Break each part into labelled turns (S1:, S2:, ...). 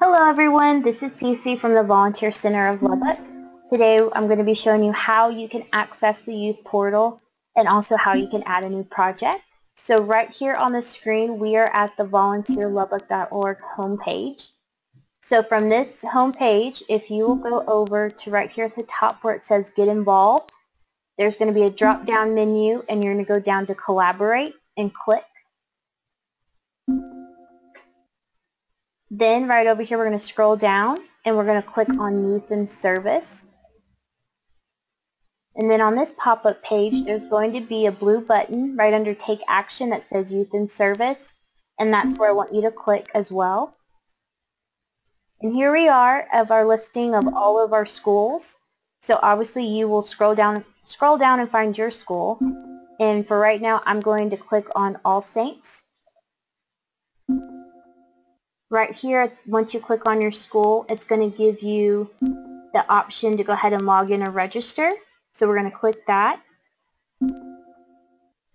S1: Hello everyone, this is Cece from the Volunteer Center of Lubbock. Today I'm going to be showing you how you can access the youth portal and also how you can add a new project. So right here on the screen we are at the volunteerlubbock.org homepage. So from this homepage, if you will go over to right here at the top where it says get involved, there's going to be a drop down menu and you're going to go down to collaborate and click. Then right over here we're going to scroll down and we're going to click on Youth in Service. And then on this pop-up page there's going to be a blue button right under Take Action that says Youth in Service and that's where I want you to click as well. And here we are of our listing of all of our schools. So obviously you will scroll down scroll down and find your school. And for right now I'm going to click on All Saints. Right here, once you click on your school, it's going to give you the option to go ahead and log in or register. So we're going to click that.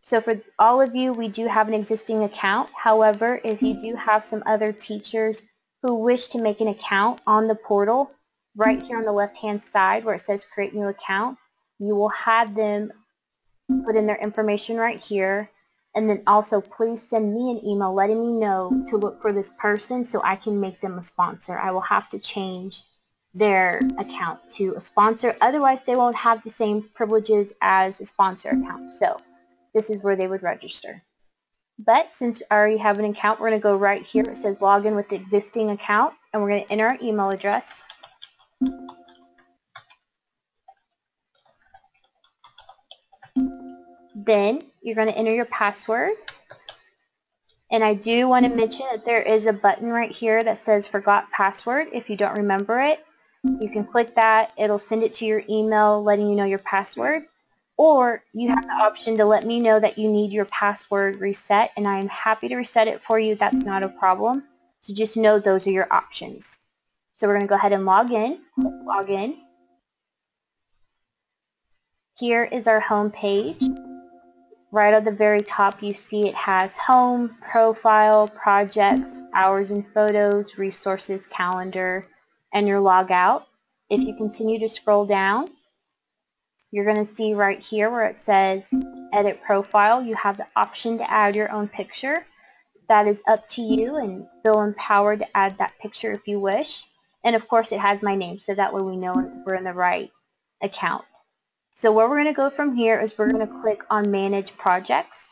S1: So for all of you, we do have an existing account. However, if you do have some other teachers who wish to make an account on the portal, right here on the left-hand side where it says create new account, you will have them put in their information right here and then also please send me an email letting me know to look for this person so I can make them a sponsor. I will have to change their account to a sponsor. Otherwise, they won't have the same privileges as a sponsor account. So this is where they would register. But since I already have an account, we're going to go right here. It says log in with the existing account, and we're going to enter our email address. Then you're going to enter your password. And I do want to mm-hmm. mention that there is a button right here that says forgot password. If you don't remember it, you can click that. It'll send it to your email letting you know your password. Or you have the option to let me know that you need your password reset and I'm happy to reset it for you. That's not a mm-hmm. problem. So just know those are your options. So we're going to go ahead and log in. Mm-hmm. log in. Here is our home page. Right at the very top you see it has home, profile, projects, hours and photos, resources, calendar, and your logout. If you continue to scroll down, you're going to see right here where it says edit profile, you have the option to add your own picture. That is up to you and feel empowered to add that picture if you wish. And of course it has my name so that way we know we're in the right account. So where we're going to go from here is we're going to click on Manage Projects.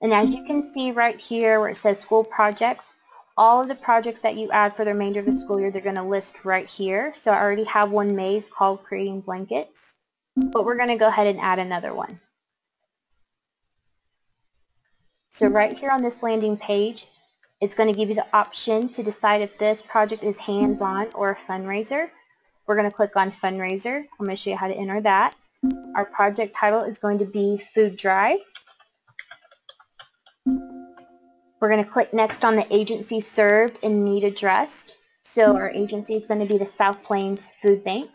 S1: And as you can see right here where it says School Projects, all of the projects that you add for the remainder of the school year, they're going to list right here. So I already have one made called Creating Blankets, but we're going to go ahead and add another one. So right here on this landing page, it's going to give you the option to decide if this project is hands-on or a fundraiser. We're going to click on fundraiser. I'm going to show you how to enter that. Our project title is going to be food drive. We're going to click next on the agency served and need addressed. So our agency is going to be the South Plains Food Bank.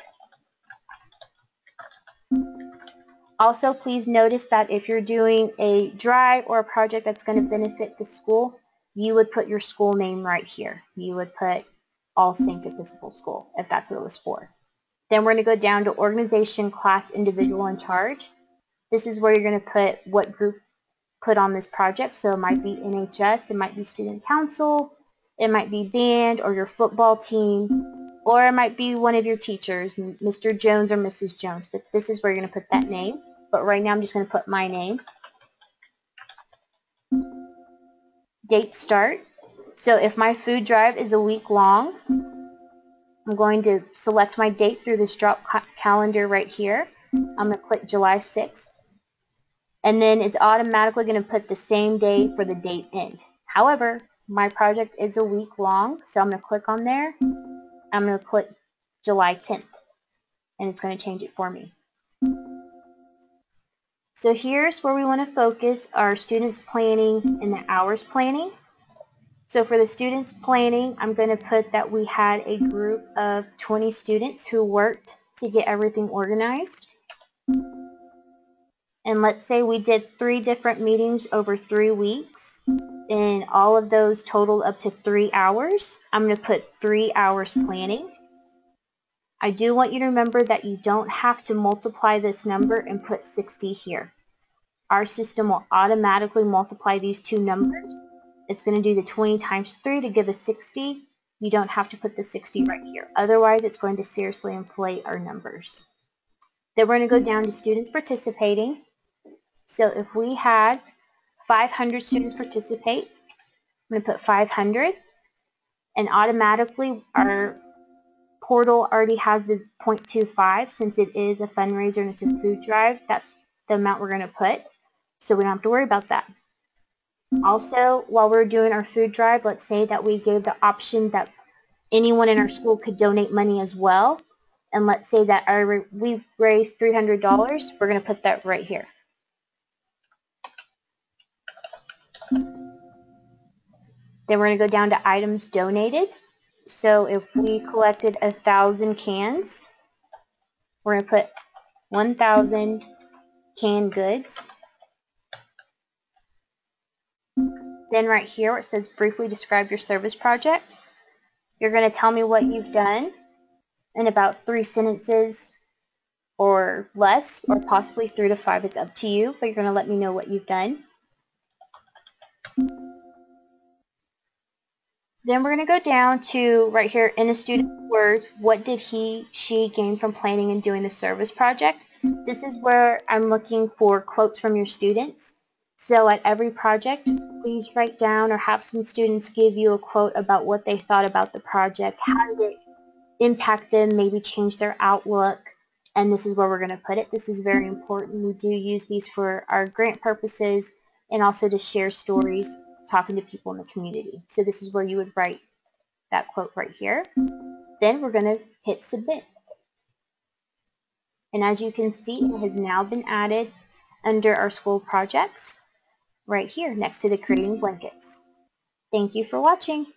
S1: Also, please notice that if you're doing a drive or a project that's going to benefit the school, you would put your school name right here. You would put all Saints Episcopal School, if that's what it was for. Then we're going to go down to organization, class, individual in charge. This is where you're going to put what group put on this project. So it might be NHS, it might be student council, it might be band or your football team, or it might be one of your teachers, Mr. Jones or Mrs. Jones. But this is where you're going to put that name. But right now I'm just going to put my name. Date start. So if my food drive is a week long, I'm going to select my date through this drop ca calendar right here. I'm going to click July 6th. And then it's automatically going to put the same day for the date end. However, my project is a week long, so I'm going to click on there. I'm going to click July 10th, and it's going to change it for me. So here's where we want to focus our students planning and the hours planning. So for the students planning, I'm going to put that we had a group of 20 students who worked to get everything organized. And let's say we did three different meetings over three weeks. and all of those total up to three hours. I'm going to put three hours planning. I do want you to remember that you don't have to multiply this number and put 60 here. Our system will automatically multiply these two numbers. It's going to do the 20 times 3 to give us 60. You don't have to put the 60 right here. Otherwise, it's going to seriously inflate our numbers. Then we're going to go down to students participating. So if we had 500 students participate, I'm going to put 500 and automatically our portal already has this 0.25 since it is a fundraiser and it's a food drive. That's the amount we're going to put. So we don't have to worry about that. Also, while we're doing our food drive, let's say that we gave the option that anyone in our school could donate money as well. And let's say that our, we raised $300. We're going to put that right here. Then we're going to go down to items donated. So if we collected a thousand cans, we're going to put 1,000 canned goods. Then right here where it says briefly describe your service project, you're going to tell me what you've done in about three sentences or less, or possibly three to five. It's up to you, but you're going to let me know what you've done. Then we're going to go down to right here in a student's words, what did he, she gain from planning and doing the service project? This is where I'm looking for quotes from your students. So at every project, please write down or have some students give you a quote about what they thought about the project, how did it impact them, maybe change their outlook, and this is where we're going to put it. This is very important. We do use these for our grant purposes and also to share stories talking to people in the community. So this is where you would write that quote right here. Then we're going to hit submit. And as you can see, it has now been added under our school projects right here next to the creating blankets. Thank you for watching.